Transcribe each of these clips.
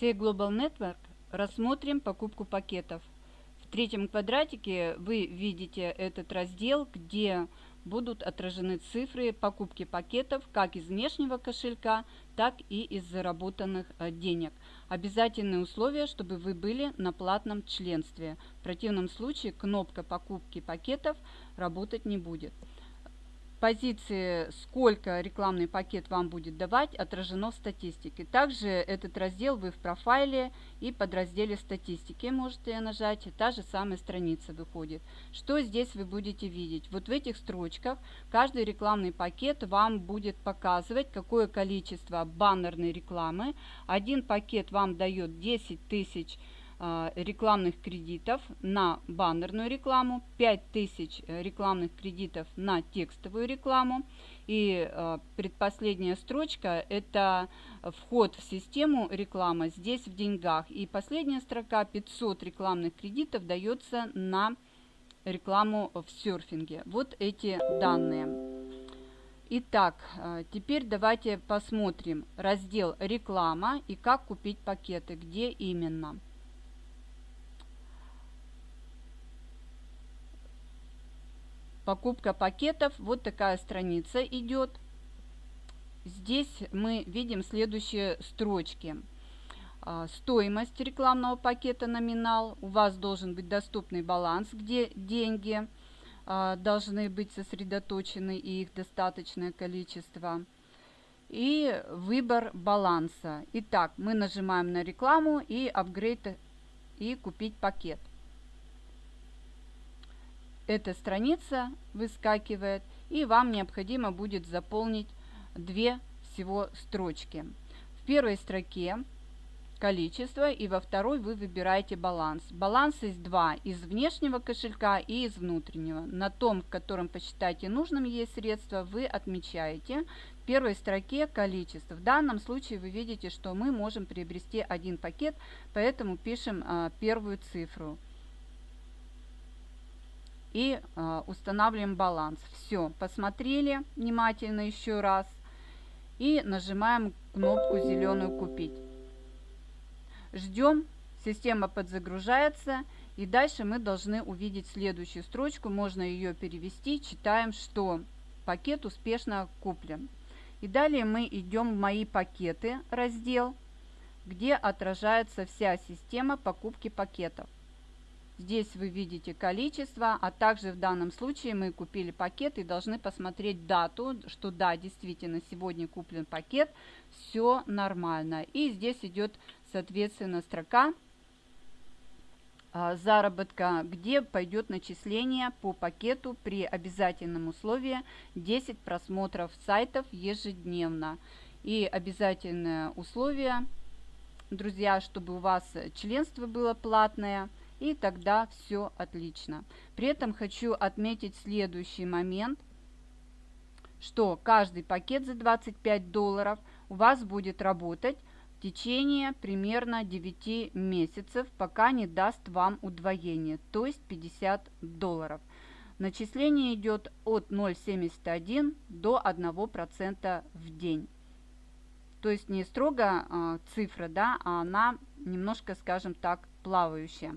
Сей Global Network рассмотрим покупку пакетов. В третьем квадратике вы видите этот раздел, где будут отражены цифры покупки пакетов как из внешнего кошелька, так и из заработанных э, денег. Обязательные условия, чтобы вы были на платном членстве. В противном случае кнопка покупки пакетов работать не будет позиции, сколько рекламный пакет вам будет давать, отражено в статистике. Также этот раздел вы в профайле и подразделе статистики можете нажать, и та же самая страница выходит. Что здесь вы будете видеть? Вот в этих строчках каждый рекламный пакет вам будет показывать, какое количество баннерной рекламы. Один пакет вам дает 10 тысяч а, рекламных кредитов на баннерную рекламу, 5000 э, рекламных кредитов на текстовую рекламу. И э, предпоследняя строчка – это вход в систему реклама здесь в деньгах. И последняя строка – 500 рекламных кредитов дается на рекламу в серфинге. Вот эти данные. Итак, э, теперь давайте посмотрим раздел «Реклама» и как купить пакеты, где именно. Покупка пакетов. Вот такая страница идет. Здесь мы видим следующие строчки. А, стоимость рекламного пакета номинал. У вас должен быть доступный баланс, где деньги а, должны быть сосредоточены и их достаточное количество. И выбор баланса. Итак, мы нажимаем на рекламу и апгрейд и купить пакет эта страница выскакивает, и вам необходимо будет заполнить две всего строчки. В первой строке количество, и во второй вы выбираете баланс. Баланс есть два, из внешнего кошелька и из внутреннего. На том, в котором посчитаете нужным есть средства, вы отмечаете в первой строке количество. В данном случае вы видите, что мы можем приобрести один пакет, поэтому пишем а, первую цифру и э, устанавливаем баланс. Все, посмотрели внимательно еще раз и нажимаем кнопку зеленую «Купить». Ждем, система подзагружается и дальше мы должны увидеть следующую строчку, можно ее перевести, читаем, что пакет успешно куплен. И далее мы идем в «Мои пакеты» раздел, где отражается вся система покупки пакетов. Здесь вы видите количество, а также в данном случае мы купили пакет и должны посмотреть дату, что да, действительно сегодня куплен пакет, все нормально. И здесь идет соответственно строка а, заработка, где пойдет начисление по пакету при обязательном условии 10 просмотров сайтов ежедневно. И обязательное условие, друзья, чтобы у вас членство было платное – и тогда все отлично. При этом хочу отметить следующий момент, что каждый пакет за 25 долларов у вас будет работать в течение примерно 9 месяцев, пока не даст вам удвоение, то есть 50 долларов. Начисление идет от 0,71 до 1% в день. То есть не строго э, цифра, да, а она немножко, скажем так, плавающая.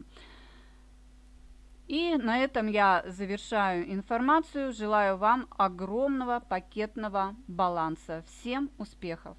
И на этом я завершаю информацию. Желаю вам огромного пакетного баланса. Всем успехов!